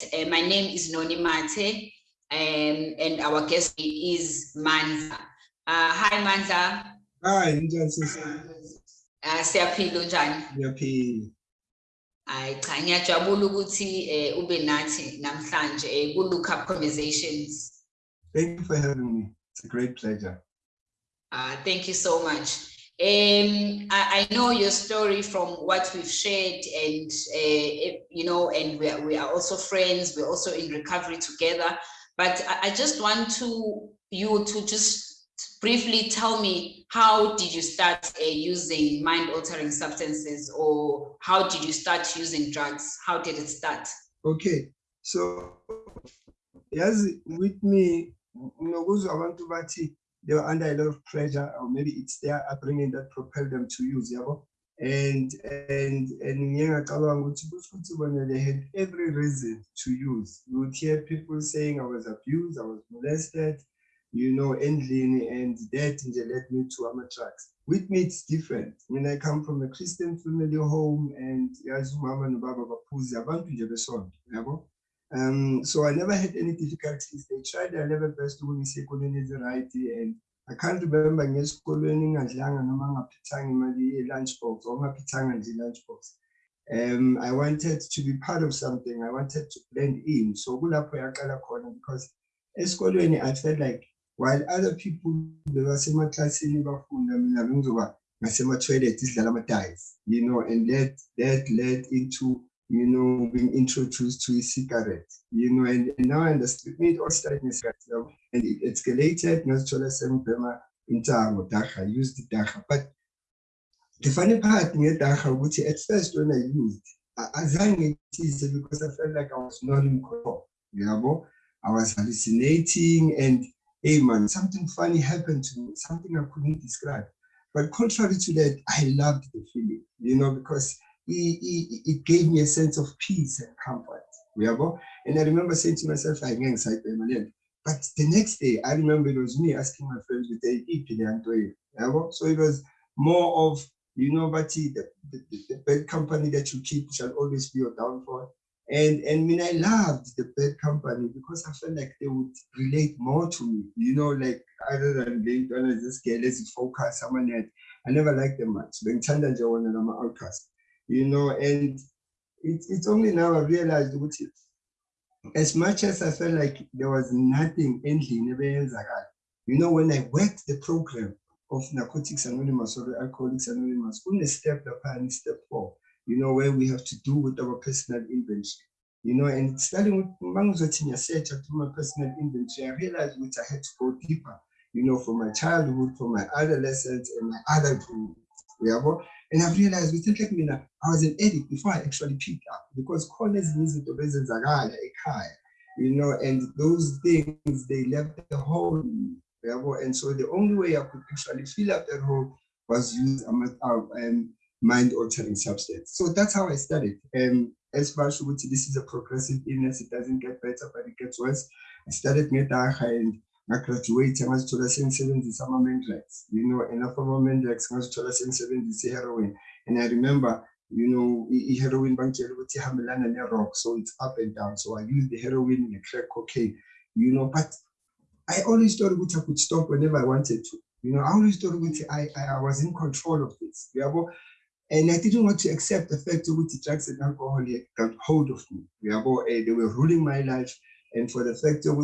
Uh, my name is Noni Mate, um, and our guest is Mandla. Uh, hi Mandla. Hi, njani sisi? Uh, siyaphila unjani? Ngiyaphila. Hayi cha ngiyajabula ukuthi eh ube nathi namhlanje eh ku look up conversations. Thank you for having me. It's a great pleasure. Uh, thank you so much. Um, I, I know your story from what we've shared and, uh, you know, and we are, we are also friends, we're also in recovery together. But I, I just want to you to just briefly tell me how did you start uh, using mind altering substances or how did you start using drugs? How did it start? Okay, so yes, with me, ngokuzwa abantu bathi they were under a lot of pressure, or maybe it's their upbringing that propelled them to use, yabo. And and and they had every reason to use. You would hear people saying I was abused, I was molested, you know, endlini, and that they led me to Amatrax. With me, it's different. When I come from a Christian family home, and yazi umama nobaba baphuzi abantu nje besonto, yabo. Um, so I never had any difficulties. They tried their level best when esikolweni right and I can't remember in school learning ngesikolweni ngingadlanga noma ngaphithanga imali ye-lunchbox or ngaphithanga nje lunchbox. Um, I wanted to be part of something. I wanted to blend in. So kulapho yaqala khona because esikolweni I felt like while other people bebasemaklasini bafunda mina bengizoba ngasema-toilet sidlala ama-dice, you know, and that that led into you know, being introduced to e-cigarette, you know, and, and now I understood it all started in cigarette, you know, and it escalated, ngazithola sengibhema intango dacha, used dacha. But the funny part ngedacha ukuthi at first when I used, azange ngithize because I felt like I was not in control, yabo. I was hallucinating and hey man, something funny happened to me, something I couldn't describe. But contrary to that, I loved the feeling, you know, because it, it, gave me a sense of peace and comfort. And I remember saying to myself, I can't say But the next day, I remember it was me asking my friends So it was more of, you know, but the, the, the bad company that you keep shall always be your downfall. And and I mean, I loved the bad company because I felt like they would relate more to me, you know, like other than being done as this girl, focus, someone that I never liked them much. Challenged one and I'm an outcast you know, and it, it's only now I realized which is, as much as I felt like there was nothing ending, you know, when I worked the program of Narcotics Anonymous or Alcoholics Anonymous, on a step upon step four, you know, where we have to do with our personal inventory. You know, and starting with Mangzotinya search to my personal inventory, I realized which I had to go deeper, you know, from my childhood, from my adolescence and my adulthood. And I've realized with like mina, I was an addict before I actually picked up because corners izinto bezenzakala ekhaya, you know, and those things they left the hole. And so the only way I could actually fill up that hole was use a um, mind altering substance. So that's how I started. And as far as this is a progressive illness, it doesn't get better, but it gets worse. I started ngetaha and ngagraduate ngazithola sengisebenzisa ama-mandrax you know enough ama-mandrax ngazithola sengisebenzisa i-heroin. And i remember you know i-heroin bangitshela ukuthi ihambelana ne-rock so it's up and down. So i use the heroin ne-crack cocaine you know but i always thought ukuthi i could stop whenever i wanted to. You know i always thought ukuthi I, I, I was in control of this and I didn't want to accept the fact that drugs and alcohol got hold of me. Eh, they were ruling my life. And for the fact that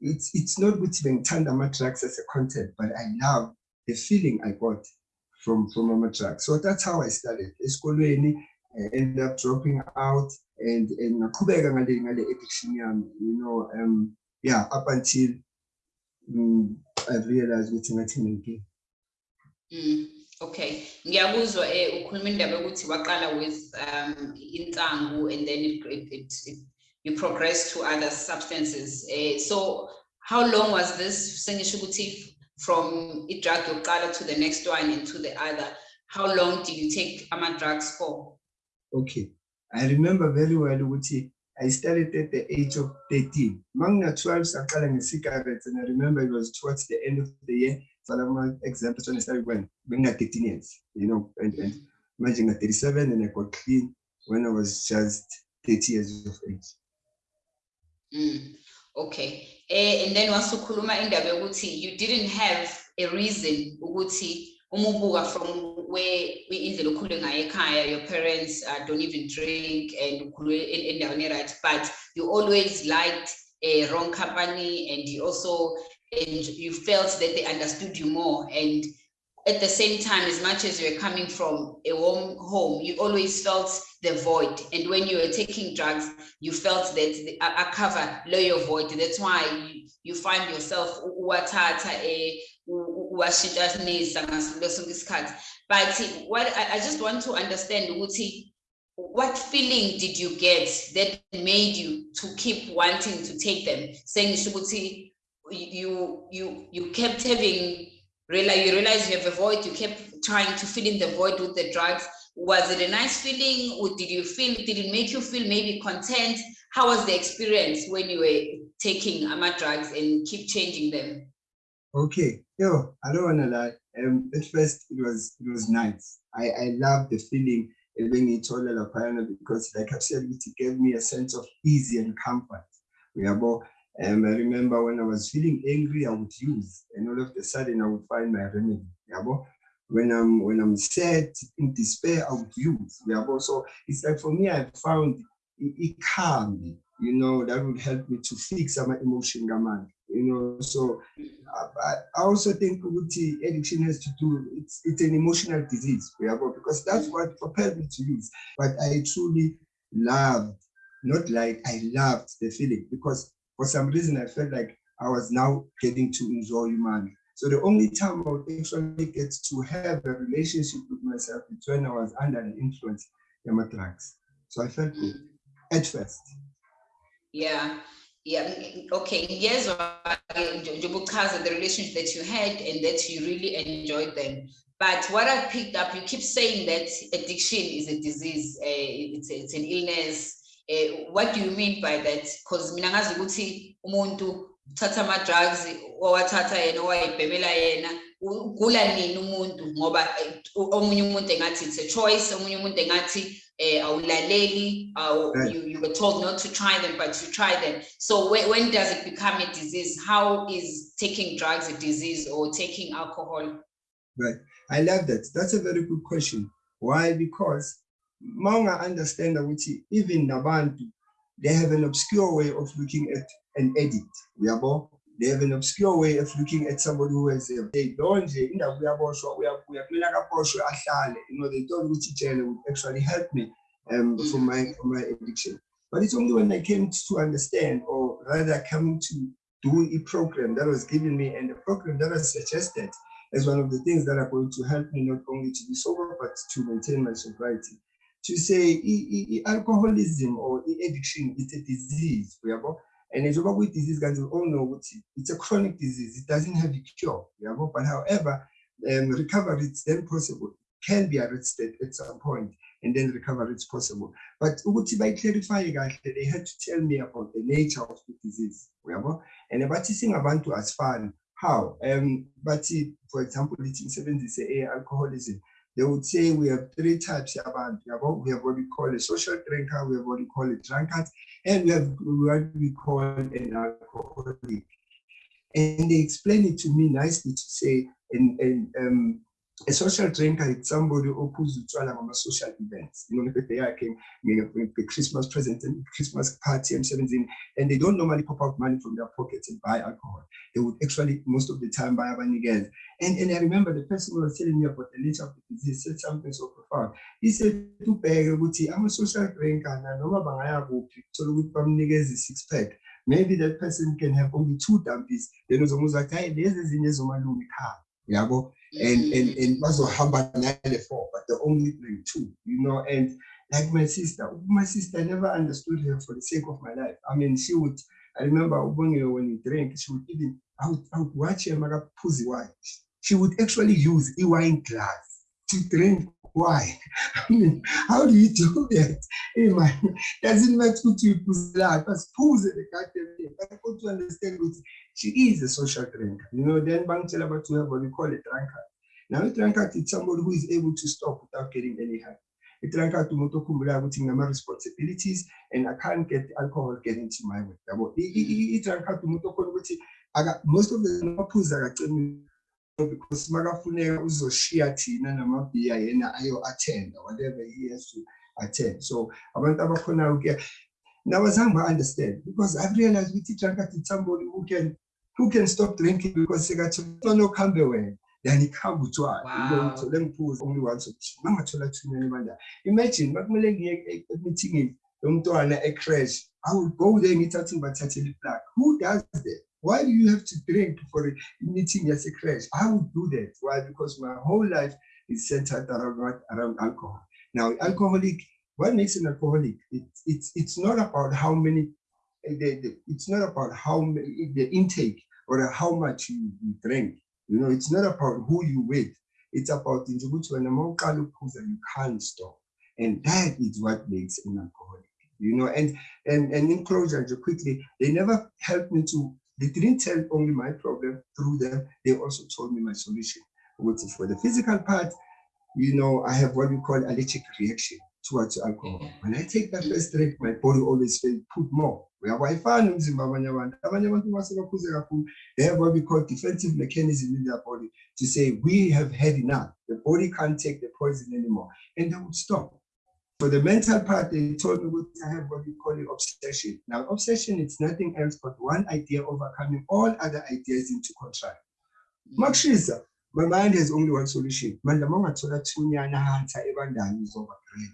it's it's not with ngithanda ama-drugs as a content but i love the feeling i got from from ama-drugs so that's how i started. Esikolweni I ended up dropping out and and ngaqhubeka ngale ngale addiction yami you know um yeah up until um, i realized ngathi nginenkinga mm. Okay, ngiyakuzwa eh ukhuluma indaba yokuthi waqala with um insangu and then it, it, it you progress to other substances. Uh, so how long was this from drug yokuqala to the next one and to the other? How long did you take ama drugs for? Okay, I remember very well ukuthi I started at the age of 13. Mangna 12 saqala nge-cigarettes and I remember it was towards the end of the year. So my example when I started when being 13 years, you know, and, and imagine at 37 and I got clean when I was just 30 years of age. Mm. Okay. Eh, and then wasukhuluma indaba yokuthi you didn't have a reason ukuthi uma ubuka from where indlela okhule ngayo ekhaya your parents uh, don't even drink and ukhulele endaweni e-right but you always liked a wrong company and you also and you felt that they understood you more and at the same time as much as you're coming from a warm home you always felt the void. And when you were taking drugs you felt that the, a, a cover lower void. That's why you, you find yourself watata a but what I, I just want to understand what feeling did you get that made you to keep wanting to take them? Saying you you you kept having realize you realize you have a void you kept trying to fill in the void with the drugs was it a nice feeling? Or did you feel did it make you feel maybe content? How was the experience when you were taking ama drugs and keep changing them? Okay. Yo i don't want to lie. Um at first it was it was nice. I i love the feeling because like i said it gave me a sense of ease and comfort. Uyabo um, I remember when I was feeling angry, I would use, and all of a sudden I would find my remedy. Yabo? When I'm when I'm sad, in despair, I would use. Yabo? So it's like for me, I found it, it calmed me. You know, that would help me to fix my emotion, man. You know, so I, I also think with the addiction has to do. It's it's an emotional disease. Because that's mm. what propelled me to use. But I truly loved, not like I loved the feeling because for some reason, I felt like I was now getting to enjoy humanity. So the only time I would actually get to have a relationship with myself is when I was under the influence of my drugs. So I felt good at first. Yeah. Yeah, okay. Yes, Because of the relationship that you had and that you really enjoyed them. But what I picked up, you keep saying that addiction is a disease, uh, it's, it's an illness, eh, what do you mean by that because mina ngazi ukuthi umuntu uthatha ama-drugs owathatha yena owayibhemela yena ugula nini umuntu? Ngoba eh, omunye umuntu engathi it's a choice omunye umuntu engathi eh, awulaleli right. you, you were told not to try them but you try them. So when, when does it become a disease? How is taking drugs a disease or taking alcohol? Right. I love that. That's a very good question. Why? Because Manga understand ukuthi even nabantu they have an obscure way of looking at an edit uyabo? They have an obscure way of looking at somebody who has a they don't indaba uyaboshwa uyakumela kaboshwe ahlale. You know they thought ukuthi jail would actually help me um for my for my addiction. But it's only when i came to understand or rather coming to do a program that was given me and the program that was suggested as one of the things that are going to help me not only to be sober but to maintain my sobriety to say alcoholism or addiction it's a disease and njengoba kuyi-disease guys we all know it's a chronic disease it doesn't have a cure but however um, recovery is then possible can be arrested at some point and then recovery is possible. But ukuthi bayi-clarify kahle they had to tell me about the nature of the disease and bathi singabantu asifani. How? Um bathi for example lithi ngisebenzise a-alcoholism they would say we have three types of abantu. We have what we call a social drinker, we have what we call a drunkard, and we have what we call an alcoholic. And they explain it to me nicely to say, and, and um, a social drinker is somebody who ophuza utshwala ngama-social events. You know ngibhede yakhe nge-christmas present and christmas party emsebenzini and they don't normally pop out money from their pockets and buy alcohol. They would actually most of the time buy abanikeza and, and i remember the person who was telling me about the nature of the disease said something so profound. He said I'm a social drinker and nanoma bangaya kuphi thola ukuthi bamnikeza i-six pack. Maybe that person can have only two dumpies then uzomuzwa ukuthi hayi lezi ezinye ezomalume ekhaya yabo mm-hmm. and and and bazohamba nale four but the only bring two you know and like my sister my sister never understood her for the sake of my life. I mean she would i remember when you drink she would even i would, I would watch her makaphuzi wine. She would actually use a wine glass to drink why? I mean, how do you do that? Hey man, doesn't matter what you put that, but pose the thing. But I got to understand what she is a social drinker. You know, then Bang tell about to have what we call a drunkard. Now a drunkard is somebody who is able to stop without getting any help. i-drunk card umuntu okhumbulayo ukuthi nginama-responsibilities and i can't get alcohol get into my way yabo i-drunk card umuntu okhona ukuthi most of the amaphuzi akacini because makafuneka uzoshiya thina namabhiya yena ayo-attenda whatever he has to attend. So abantu abakhonayo ke nawazange ba-understand because i've realized i-drunk is somebody who can who can stop drinking because they got sekathiwa nokuhambe wena then ikhamba utshwala ngiphuza only once mangathola thunyane bandala imagine makumele ngiye emithingini yomntwana ecrash i would go there ngithathe ngibathathele iplug. Who does that why do you have to drink for a meeting yasecrash i would do that why because my whole life is centered around, around alcohol now alcoholic what makes an alcoholic it, it's it's not about how many eh, the, the, it's not about how many, the intake or how much you, you drink you know, it's not about who you with. It's about in when you can't stop. And that is what makes an alcoholic. You know, and and and in closure, quickly, they never helped me to, they didn't tell only my problem through them, they also told me my solution. Which is for the physical part, you know, I have what we call allergic reaction towards alcohol. Mm-hmm. When I take that first drink, my body always feels put more. uyawayifani umzimba wabanye abantu abanye abantu mase baphuze kakhulu they have what we call defensive mechanism in their body to say we have had enough the body can't take the poison anymore and they would stop for the mental part they told me i have what we call it obsession. Now obsession it's nothing else but one idea overcoming all other ideas into control. Mm. Makushisa my mind has only one solution. Ungathola thunyana hanta ebandani uzoba great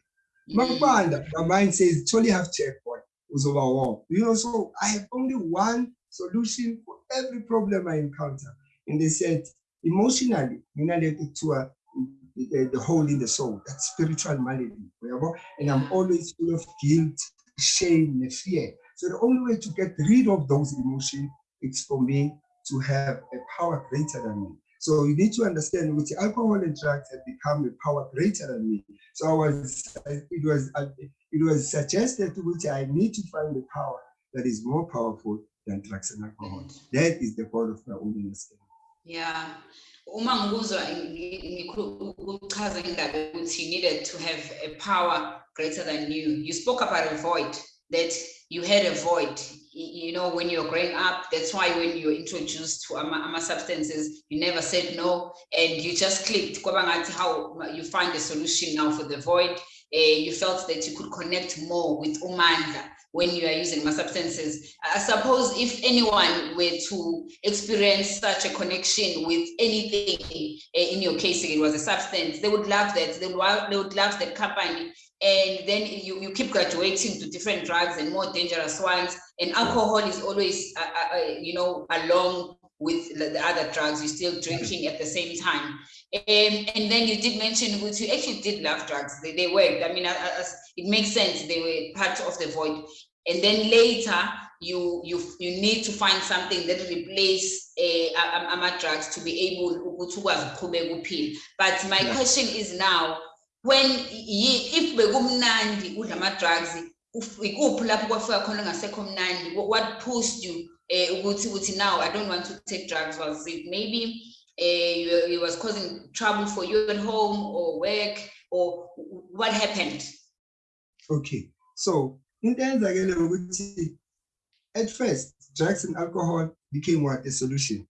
mm. makubanda my mind says totally have checkpoint uzoba war. You know, so I have only one solution for every problem I encounter. And they said, emotionally, related to a, the, the hole in the soul, that spiritual malady. And I'm always full of guilt, shame, and fear. So the only way to get rid of those emotions is for me to have a power greater than me. So you need to understand which alcohol and drugs have become a power greater than me. So I was, it was, it was suggested to which I need to find a power that is more powerful than drugs and alcohol. That is the goal of my own understanding. Yeah. uma ngikuzwa ukuchaza indaba ukuthi you needed to have a power greater than you you spoke about a void that you had a void you know, when you're growing up, that's why when you're introduced to ama, ama substances, you never said no, and you just clicked. How you find a solution now for the void. Uh, you felt that you could connect more with Umanda when you are using my substances. I suppose if anyone were to experience such a connection with anything, uh, in your case, it was a substance, they would love that. They would, they would love that company and then you, you keep graduating to different drugs and more dangerous ones and alcohol is always uh, uh, uh you know along with the other drugs you're still drinking at the same time. Um, and then you did mention which you actually did love drugs. They, they worked. I mean as, it makes sense. They were part of the void. And then later you you you need to find something that replace uh, ama drugs to be able to but my question is now when if bekumnandi udla ama-drugs ikuphi lapho kwafika khona ngasekho mnandi what pushed you ukuthi ukuthi now i don't want to take drugs was it maybe uh, it was causing trouble for you at home or work or what happened okay so into eyenzakele ukuthi at first drugs and alcohol became what a solution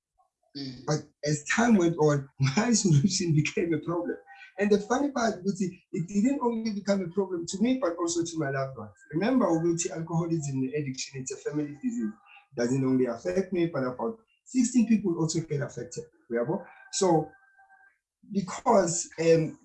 mm. but as time went on my solution became a problem and the funny part, Uguti, it didn't only become a problem to me, but also to my loved ones. Remember, Uguti, alcoholism and addiction, it's a family disease. Doesn't only affect me, but about 16 people also get affected. So, because um,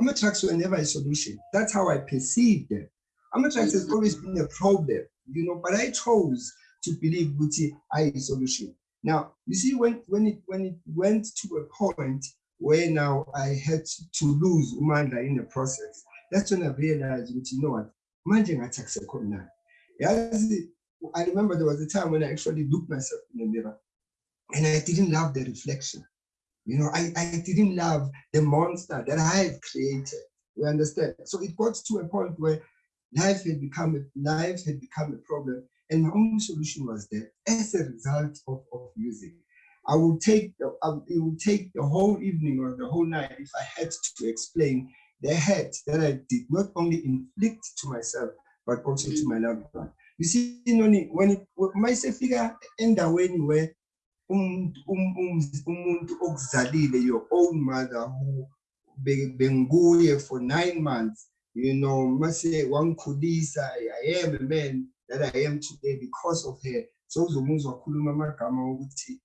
Amatrax were never a solution. That's how I perceived them. Amatrax has always been a problem, you know, but I chose to believe Guti I a solution. Now, you see, when, when, it, when it went to a point where now I had to lose Umanda in the process. That's when I realized, which you know what, manje ngathi now. Yazi, I remember there was a time when I actually looked myself in the mirror and I didn't love the reflection. You know, I, I didn't love the monster that I had created. You understand? So it got to a point where life had become a life had become a problem, and my only solution was that as a result of, of music. I will take the, it will take the whole evening or the whole night if I had to explain the hurt that I did not only inflict to myself, but also to my loved one. You see, you know, when it mayisefika endaweni where umuntu um- um- umuntu okuzalile your own mother who be- benguye for nine months, you know, mase wangikhulisa, I am a man that I am today because of her. So uzomuzwa khuluma amagama ukuthi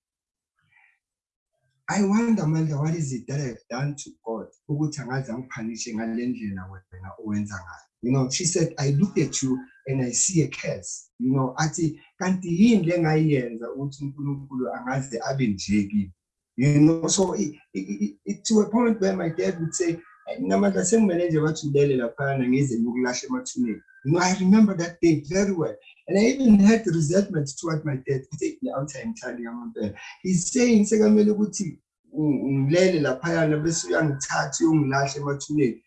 I wonder manje what is it that I've done to God ukuthi angaze angiphanishe ngale ndlela wena owenza ngayo. You know, she said, I look at you and I see a curse. You know, athi kanti yini le ngayenza ukuthi uNkulunkulu angaze abe nje. You know, so it, it, it, to a point where my dad would say, namandla sengimele nje bathulele laphana ngize ngiyokulahla emathuneni. You know, I remember that day very well. And I even had resentment toward my dad. He's saying sekamele ukuthi ngilele laphayana bese uyangithatha uyongilahla emathuneni.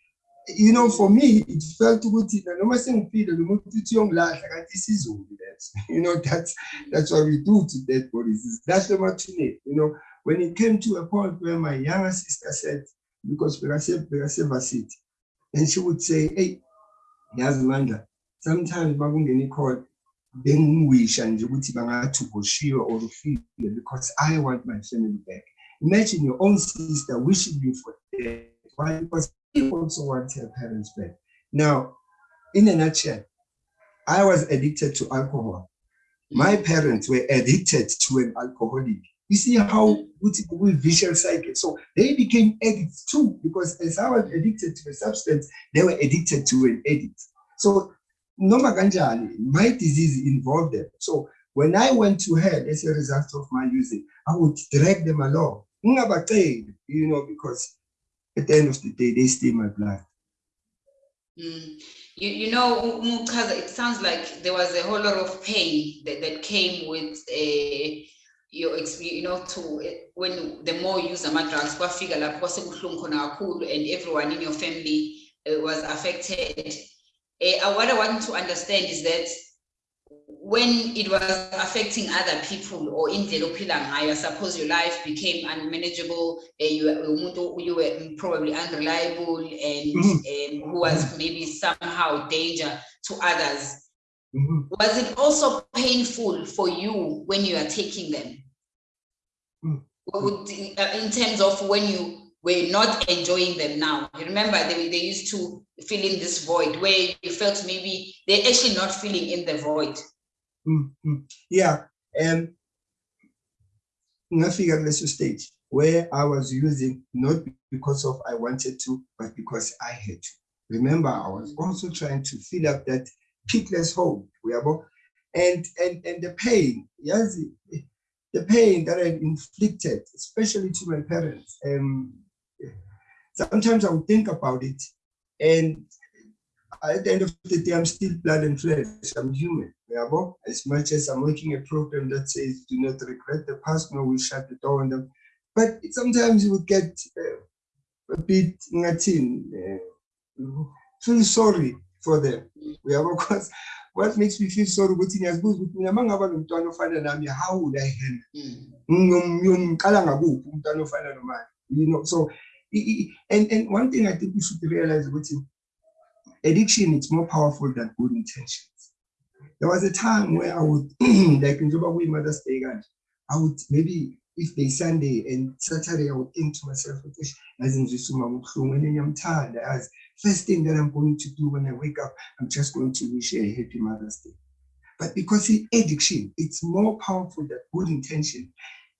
You know, for me, it felt muntu uthi uyongilahla kanti isizulu leso. You know, that's that's what we do to dead bodies. That's the emathuneni. You know, when it came to a point where my younger sister said, because bekase bekase varsity, and she would say, "Hey, yazi Mandla, sometimes makungena i-call bengiwisha nje ukuthi bangathi uboshiwe or ufile because I want my family back. Imagine your own sister wishing you for death. Why? Because also wants her parents back. Now, in a nutshell, I was addicted to alcohol. My parents were addicted to an alcoholic. You see how we vicious cycle. So they became addicts too, because as I was addicted to a substance, they were addicted to an addict. So noma kanjani, my disease involved them. So when I went to hell as a result of my using, I would drag them along. You know, because at the end of the day, they steal my blood. Mm. You, you know, it sounds like there was a whole lot of pain that, that came with uh, your you know to eh, when the more you use ama drugs kwafika lapho kwasebuhlungu khona kakhulu and everyone in your family uh, was affected uh, what I want to understand is that when it was affecting other people or in I suppose your life became unmanageable, uh, you, were- you were probably unreliable and um, who was maybe somehow danger to others. Mhm. Was it also painful for you when you are taking them? Mm. Uh, In terms of when you were not enjoying them now, you remember they, they used to fill in this void where you felt maybe they're actually not filling in the void. Mm, mm. Yeah, um, ngafika kuleso stage where I was using not because of I wanted to, but because I had to. Remember, I was also trying to fill up that pitless hole, and and and the pain, yes, the pain that I inflicted, especially to my parents. Um, sometimes I would think about it, and at the end of the day, I'm still blood and flesh. I'm human. As much as I'm making a program that says do not regret the past, no, we shut the door on them. But sometimes you would get uh, a bit ngatin, uh, feel sorry for them. Yabo? Because what makes me feel sorry ukuthi ngiyazibuza ukuthi mina mangaba nomntwana ofana nami how would I handle Mm. Ngiyom- ngiyomqala ngakuphi umntwana ofana nomani you know so and and one thing i think we should realize ukuthi addiction is more powerful than good intentions. There was a time where i would like njengoba kuyi-mothers day kanje i would maybe if they sunday and saturday i would think to myself ukuthi "Eish, yazi ngizwisa umama ubuhlungu and ngiyamthanda yazi first thing that i'm going to do when i wake up i'm just going to wish a happy mother's day. But because i- addiction it's more powerful than good intention.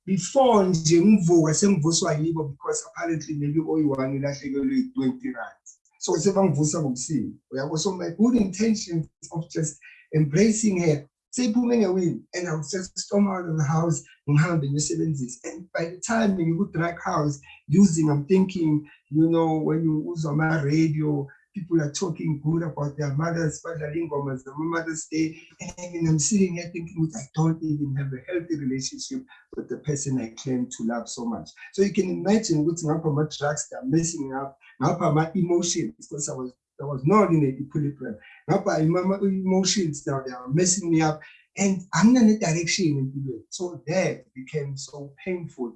Before nje ngivuka sengivuswa yibo because apparently maybe oyi-one ilahlekelwe yi-twenty rand so sebangivusa ngobusuku uyabo so my good intentions of just embracing her. Seyiphume ngewini and i would just storm out of the house and ngihambe ngiyosebenzisa and by the time you ngiku-drug house using i'm thinking you know when you uzwa ama-radio people are talking good about their mothers badlala ingoma zama-mothers day and then i'm sitting here thinking i don't even have a healthy relationship with the person I claim to love so much. So you can imagine what's ngapha my drugs that are messing up, ngapha my emotions, because I was I was not in equilibrium. Ngapha my emotions now they are messing me up, and I'm not in a direction into it. So that became so painful.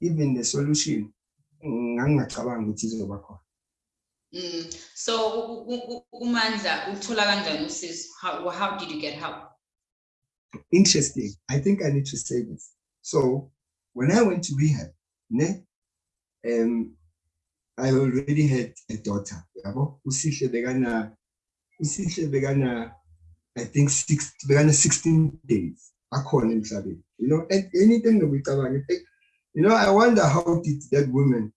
even the solution khona. Mm. So uMandla? How how did you get help? Interesting. I think I need to say this. So when I went to rehab, ne, um, I already had a daughter. yabo. Usihle bekana, usihle bekana, I think six, bekana 16 days. Akhona emhlabeni. You know, and anything that we cover, you know, I wonder how did that woman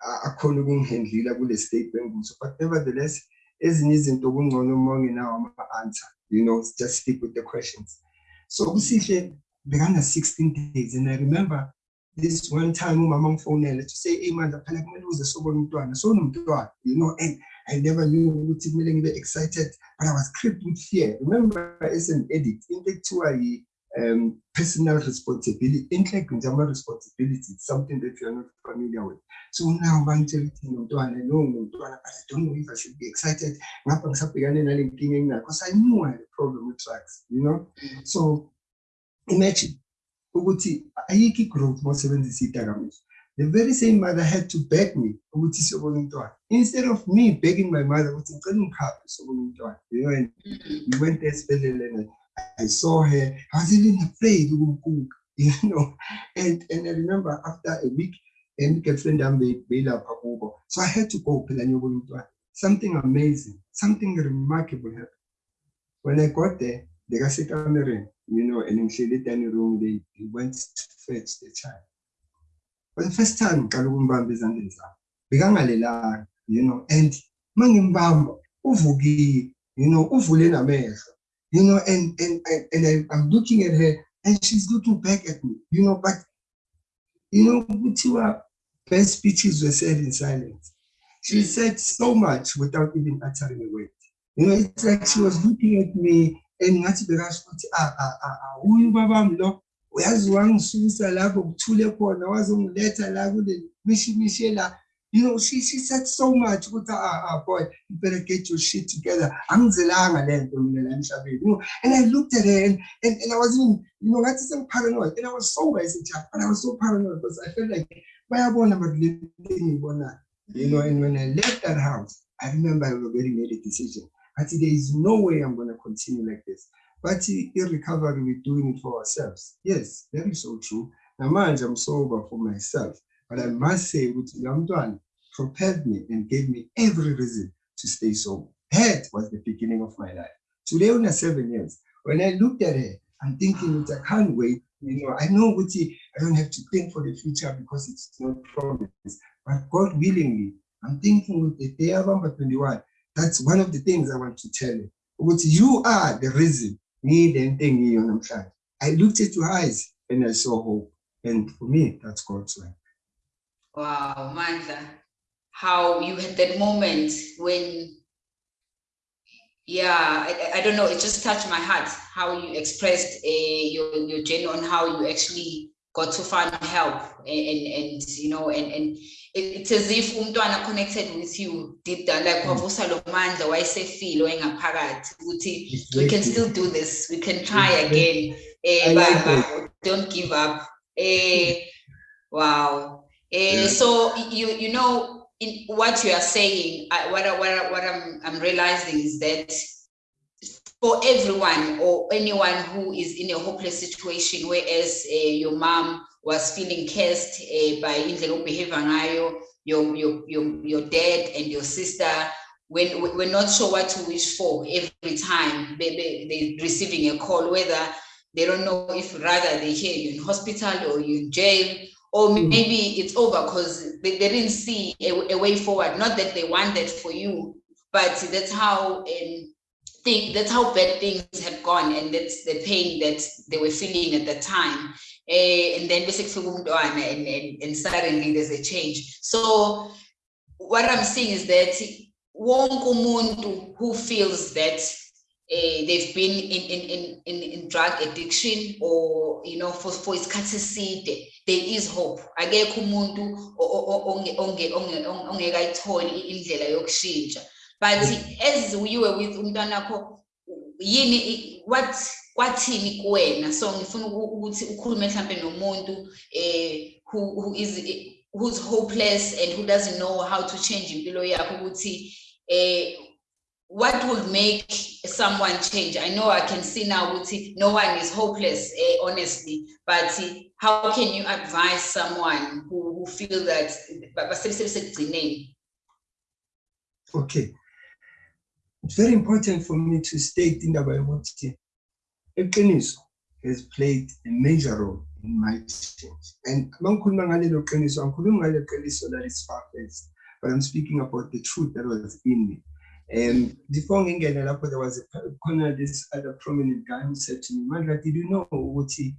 akhona ukungihandlela kule state benguso. But nevertheless, ezinye izinto kungcono uma ungenawo ama-answer, you know, just stick with the questions. So usihle bekana 16 days and I remember this one time umama ngifonela to say hey manje phela kumele uze sobona umntwana so nomntwana you know and I never knew ukuthi kumele ngibe excited but I was gripped with fear remember as an edit into ekuthiwa um personal responsibility inhleko nje ama-responsibility it's something that you are not familiar with. So now bangitshela ukuthi nomntwana no but I don't know if I should be excited ngapha ngisabhekane nale nkinga enginayo because I knew I had a problem with drugs you know? So imagine ukuthi ayikho i-growth mawusebenzisa idakamizwa. The very same mother had to beg me ukuthi siyobona umntwana. Instead of me begging my mother ukuthi ngicela ungikhaphe siyobona umntwana you know and Mm. we went there esibhedlela and I, saw her I was even afraid you know? And and I remember after a week and girlfriend yami beyilapha kubo so I had to go something amazing something remarkable happened. When I got there bekasekamereni you know and ngihleli dining room they, they went to fetch the child. For the first time you know and mangimbamba uvukile you know uvule namehlo you know and and and, and I, I'm looking at her and she's looking back at me. You know but you know kuthiwa best speeches were said in silence. She said so much without even uttering a word. You know it's like she was looking at me and ngathi bekasho ukuthi ah ah ah ah uyu babami lo uyazi wangisusa lapho kuthule khona wazongiletha la kule mishimishi la you know she she said so much. Ukuthi ah ah boy you better get your shit together. Know? And I looked at her and and, and I was even you know ngathi some paranoid and I was sober as a child but I was so paranoid because I felt like bayabona but le ngibona you know? And when I left that house I remember I already made a decision. But there is no way I'm going to continue like this. But in recovery we're doing it for ourselves. Yes that is so true. Namanje I'm sober for myself but I must say lo mntwana propelled me and gave me every reason to stay sober that was the beginning of my life. Today una seven years when I looked at her I'm thinking I can't wait you know I know ukuthi I don't have to think for the future because it's not promised. But God willingly I'm thinking with the day of number 21 that's one of the things I want to tell you. But you are the reason I looked at your eyes and I saw hope. And for me that's God's way Wow, Mandla, how you had that moment when, yeah, I, I- don't know, it just touched my heart, how you expressed uh, your, your journey on how you actually got to find help and, and, and, you know, and, and it, it's as if umntwana connected with you deep down, like Mm. wavusa lo mandla wayesefile engaphakathi ukuthi we can still do this, we can try again. I like baba, don't give up. Eh, wow. Eh, Yeah. so you you know in what you are saying, I, what I, what I, what I'm I'm realizing is that for everyone or anyone who is in a hopeless situation, whereas uh, your mom was feeling cursed uh, by indlela behavior ngayo, your your your your dad and your sister. When we- we're not sure what to wish for every time they, they, they're receiving a call, whether they don't know if rather they hear you in hospital or you in jail, or Mm. maybe it's over because they, they didn't see a, a way forward. Not that they want that for you, but that's how um, think that's how bad things had gone, and that's the pain that they were feeling at the time. Eh, and then basically and, and, and suddenly there's a change. So what I'm seeing is that wonke umuntu who feels that uh, they've been in, in, in, in, in drug addiction or you know for, for isikhathi eside there is hope. Akekho umuntu ongekayitholi indlela yokushintsha. But as you were with umntwana wakho yini what kwathini kuwena? So ngifuna uku- ukuthi ukhulume mhlambe nomuntu eh who, who is who's hopeless and who doesn't know how to change impilo yakho ukuthi eh what would make someone change? I know i can see now ukuthi no one is hopeless eh, honestly but how can you advise someone who, who feel that okay. It's very important for me to state indaba yokuthi iqiniso has played a major role in my change and mangikhuluma ngalelo qiniso angikhulumi ngalelo qiniso that is far-fetched but i'm speaking about the truth that was in me um, before ngingena lapho there was a corner this other prominent guy who said to me, Mandla, did you know ukuthi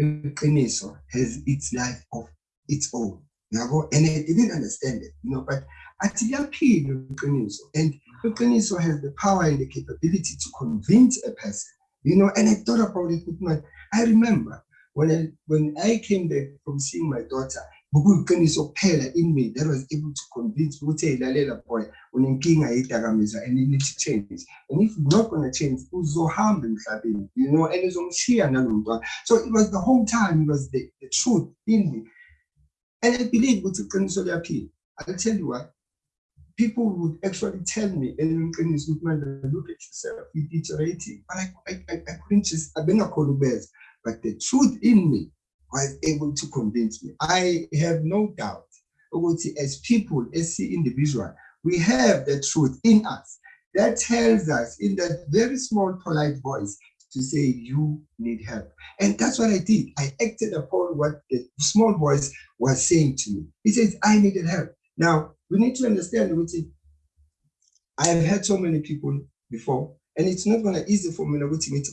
iqiniso has its life of its own? And I didn't understand it, you know, but liyaphila iqiniso and iqiniso has the power and the capability to convince a person, you know, and I thought about it with my, I remember when I, when I came back from seeing my daughter, bekuyiqiniso kuphela in me that was able to convince ukuthi hey lalela boy unenkinga yedakamizwa and you need to change. And if you're not going to change uzohamba emhlabeni you know and it's uzomshiya nalo mntwana. So it was the whole time it was the, the truth in me. And i believe ukuthi iqiniso liyaphila. I'll tell you what people would actually tell me and iqiniso ukuthi man look at yourself you're deteriorating but I, I, I, couldn't just abengakhona ukubeza but the truth in me was able to convince me. I have no doubt as people, as individual, we have the truth in us that tells us in that very small, polite voice to say, you need help. And that's what I did. I acted upon what the small voice was saying to me. He says, I needed help. Now, we need to understand, I have had so many people before, and it's not going to easy for me to meet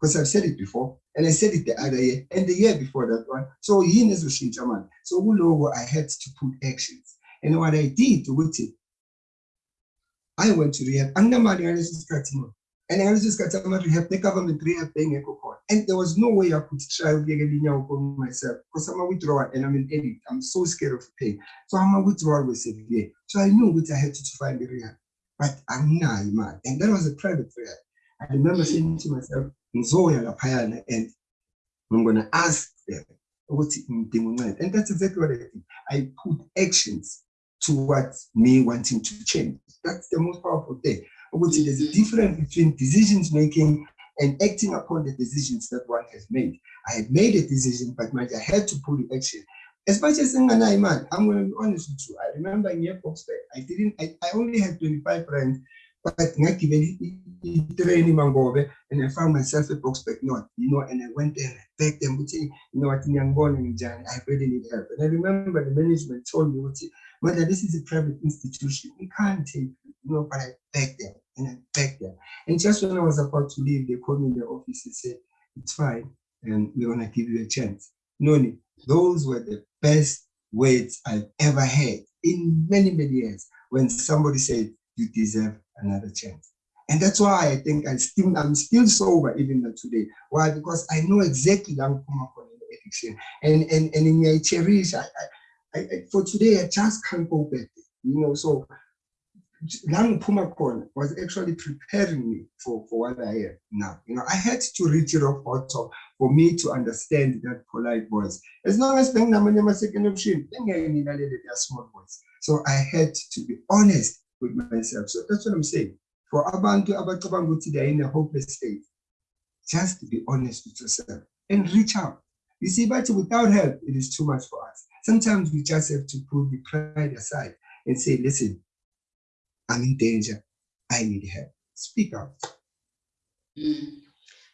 because I've said it before and I said it the other year and the year before that one. So manje. So kulowo I had to put actions. And what I did with it, I went to rehab. And ama-rehab ne-government rehab. And there was no way I could try for myself because I'm a withdrawal and I'm an addict. I'm so scared of pain. So I'm a withdrawal with severe. So I knew that I had to find the rehab. But anginayo imali. And that was a private rehab. I remember saying to myself, ngizoya and I'm going to ask them ukuthi ngidinga uncedo and that's exactly what I did. I put actions towards me wanting to change. That's the most powerful thing. Ukuthi there's a difference between decisions making and acting upon the decisions that one has made. I had made a decision but I had to put the action. As much as I'm going to be honest with you. I remember in year I didn't I, I only had 25 friends but ngagibela itrain mangobe and I found myself at Boksburg North, you know, and I went there and I begged them, you know what, Nyangbon and Jan, I really need help. And I remember the management told me, whether this is a private institution, we can't take, you know, but I begged them and I begged them. And just when I was about to leave, they called me in the office and said, it's fine, and we're gonna give you a chance. Noni, those were the best words I've ever heard in many, many years when somebody said, you deserve another chance. And that's why I think I still I'm still sober even today. Why? Because I know exactly I'm coming from addiction. And and and in my cherish, I, I, I for today I just can't go back. You know, so Lang Pumakon was actually preparing me for, for what I am now. You know, I had to reach off bottom for me to understand that polite voice. As long as I'm second option, small voice. So I had to be honest with myself. So that's what I'm saying. For abantu abacabanga ukuthi they are in a hopeless state, just be honest with yourself and reach out. You see, but without help, it is too much for us. Sometimes we just have to put the pride aside and say, listen, I'm in danger. I need help. Speak out. Mm.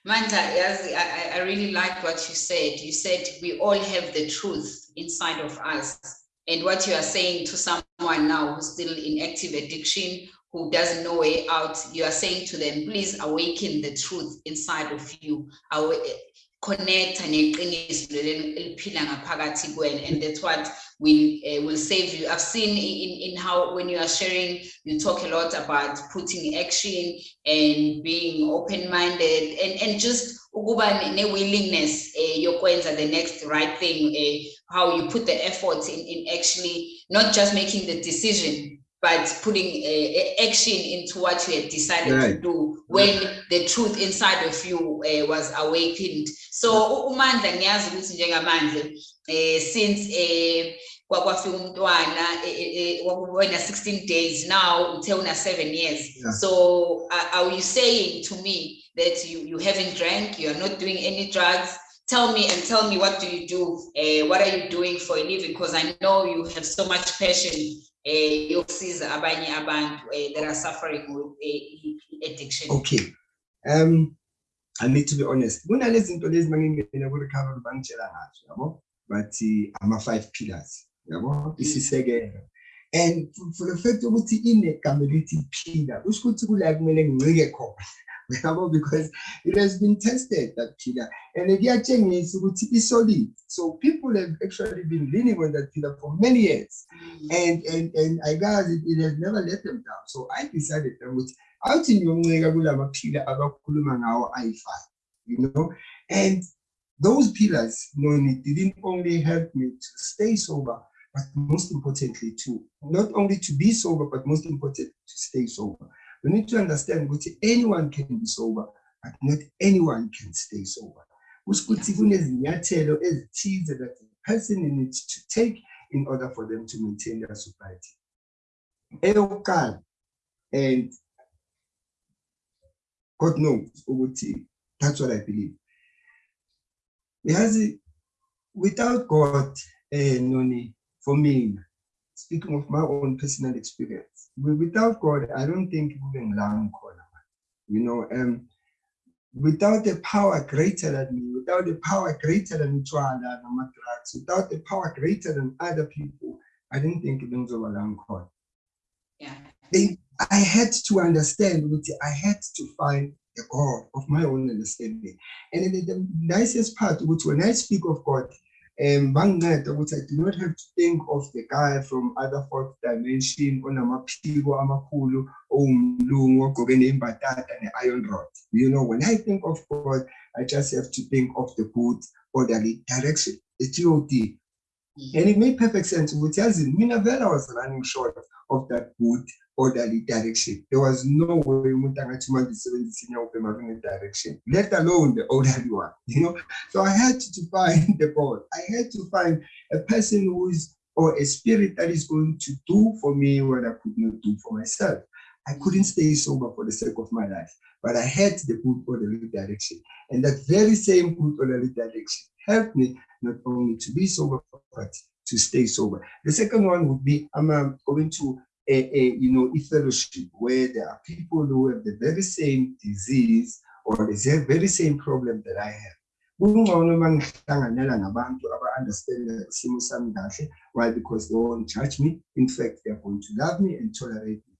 I, I really like what you said. You said we all have the truth inside of us. And what you are saying to someone now who's still in active addiction, who doesn't know way out, you are saying to them, please awaken the truth inside of you. Connect and and that's what will uh, will save you. I've seen in, in how when you are sharing, you talk a lot about putting action and being open-minded and, and just ukuba ne-willingness uh, yokwenza the next right thing, uh, how you put the effort in, in actually not just making the decision, but putting uh, action into what you had decided to do when the truth inside of you uh, was awakened. So uMandla ngiyazi ukuthi njengamanje eh since eh kwakwafika umntwana eh, eh, eh, wena 16 days now uthe una 7 years. Yeah. So uh, are you saying to me that you you haven't drank, you are not doing any drugs? Tell me and tell me what do you do? Uh, what are you doing for a living? Because I know you have so much passion eh yokusiza abanye abantu eh, that are suffering with eh, addiction. Okay. Um, I need to be honest. Kunalezi zinto lezi mangingena ku recovery bangitshela ngazo, yabo. Bathi ama five pillars, yabo. Isisekelo. And for- for the fact ukuthi inegama elithi pillar, kusho ukuthi kula kumele ngincike khona. Because it has been tested that pillar and the kuyatshengisa ukuthi i solid. So people have actually been leaning on that pillar for many years. Mm. and and and I guess it, it has never let them down. So I decided ukuthi awuthi ngiyoncika kulamaphila abakhuluma ngawo ayi-five, you know, and those pillars, no, it didn't only help me to stay sober, but most importantly to not only to be sober, but most importantly to stay sober. We need to understand that anyone can be sober, but not anyone can stay sober. Kusho ukuthi kunezinyathelo ezithize that a person needs to take in order for them to maintain their sobriety. And God knows ukuthi that's what I believe. Yazi without God, eh noni for me, speaking of my own personal experience, without God, I don't think kube ngilanga khona. You know, um without a power greater than me, without a power greater than utshwala nama-drugs, without a power greater than other people, I didn't think bengizoba la ngikhona. Yeah. They- I had to understand I had to find the God of my own understanding. And the nicest part which when I speak of God, um, banginceda ukuthi I do not have to think of the guy from other fourth dimension onamaphiko amakhulu owumlungu ogqoke nembatata ne-iron rod. You know, when I think of God, I just have to think of the good orderly direction, the GOD. And it made perfect sense. Ukuthi yazi mina vele I was running short of that good orderly direction. There was no way direction, let alone the orderly one, you know. So I had to find the God. I had to find a person who is or a spirit that is going to do for me what I could not do for myself. I couldn't stay sober for the sake of my life, but I had the good orderly direction. And that very same good orderly direction helped me not only to be sober, but to stay sober. The second one would be I'm um, going to a, a you know a fellowship where there are people who have the very same disease or the very same problem that I have. Kungcono uma ngihlanganyela nabantu aba-understand isimo sami kahle. Why? Because they won't judge me. In fact, they're going to love me and tolerate me.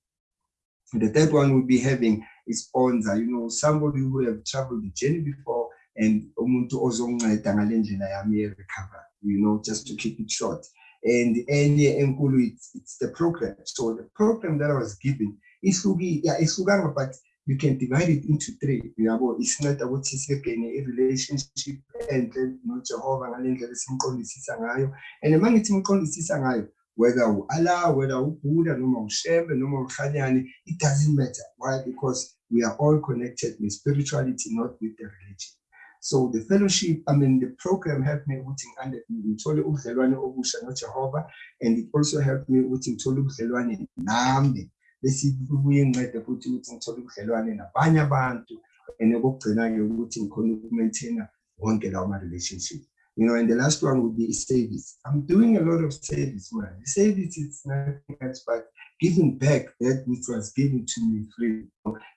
The third one will be having is onza, you know, somebody who have traveled the journey before and umuntu ozonginceda ngale ndlela yami ye-recover, you know, just to keep it short. And enye enkulu it's, the program. So the program that I was given, ihluki, yeah, ihlukanga, but you can divide it into three. you know it's Yabo, isinceda ukuthi sigene i-relationship and enhle noJehova ngale ndlela esimqondisisa ngayo. And uma ngithi ngimqondisisa ngayo, whether u-Allah, whether uBuddha, noma uShembe, noma uKhanyani, it doesn't matter. Why? Because we are all connected with spirituality, not with the religion. So the fellowship, I mean, the program helped me ukuthi under ngithole ubudlelwane obusha noJehova and it also helped me ukuthi ngithole ubudlelwane nami bese kubuye ngincede futhi ukuthi ngithole ubudlelwane nabanye abantu and okugcina-ke ukuthi ngikhona ukumaintaina wonke lawo ma-relationship. You know, and the last one would be service. I'm doing a lot of service. The service is nothing else but giving back that which was given to me free,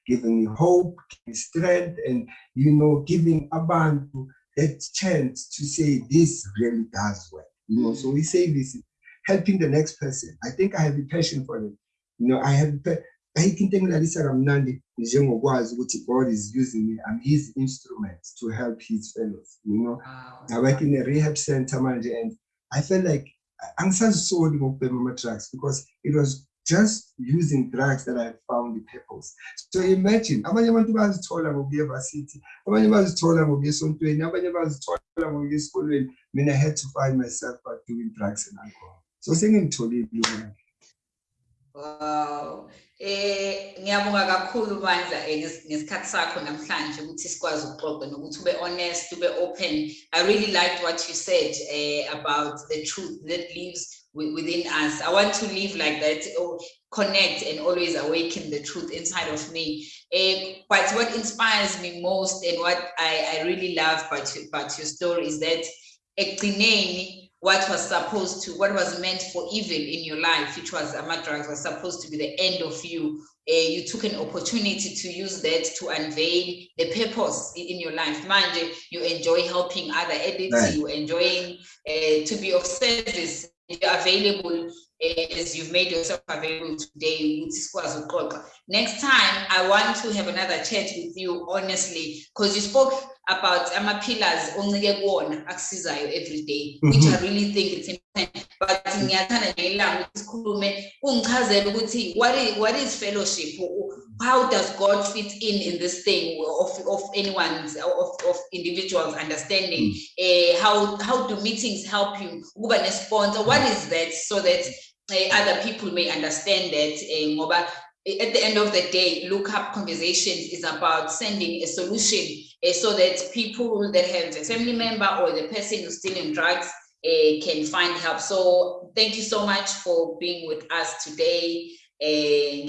giving me hope, strength, and you know, giving abantu that chance to say this really does work. You know, so we say this helping the next person. I think I have a passion for it. You know, I have ayikho into engilalisa kamnandi njengokwazi ukuthi God is using me. I'm his instrument to help his fellows, you know. Ah, wow. I work in a rehab center manje and I felt like angisazisoli ngokubhema ama-drugs because it was just using drugs that I found the purpose. So imagine, abanye abantu bazithola ngokuya evasithi, abanye bazithola ngokuya esontweni, abanye bazithola ngokuya esikolweni. Mina I had to find myself by doing drugs and alcohol. So manje. Wow. Eh ngiyabonga kakhulu Mandla eh, nges- ngesikhathi sakho namhlanje ukuthi sikwazi ukuxoxa nokuthi ube honest ube open. I really liked what you said eh, about the truth that lives within us. I want to live like that or connect and always awaken the truth inside of me. Eh, but what inspires me most and what I, I really love about, you- about your story is that ekugcineni, what was supposed to, what was meant for evil in your life, which was ama-drugs, was supposed to be the end of you. eh, you took an opportunity to use that to unveil the purpose in your life. Manje, you enjoy helping other edits, Right. you enjoying uh, to be of service, you're available eh, as you've made yourself available today. ukuthi sikwazi ukuxoxa. Next time, I want to have another chat with you honestly, because you spoke about ama pillars oncike kuwona akusizayo every day, which I really think it's important. But ngiyathanda ngelanga ukuthi sikhulume ungichazele ukuthi what is what is fellowship? How does God fit in in this thing of of anyone's of of individuals understanding? Eh, how how do meetings help you? Ukuba ne-sponsor, what is that so that eh, other people may understand that ngoba eh, at the end of the day, look up conversations is about sending a solution eh, so that people that have a family member or the person who's stealing drugs eh, can find help. So thank you so much for being with us today. Eh,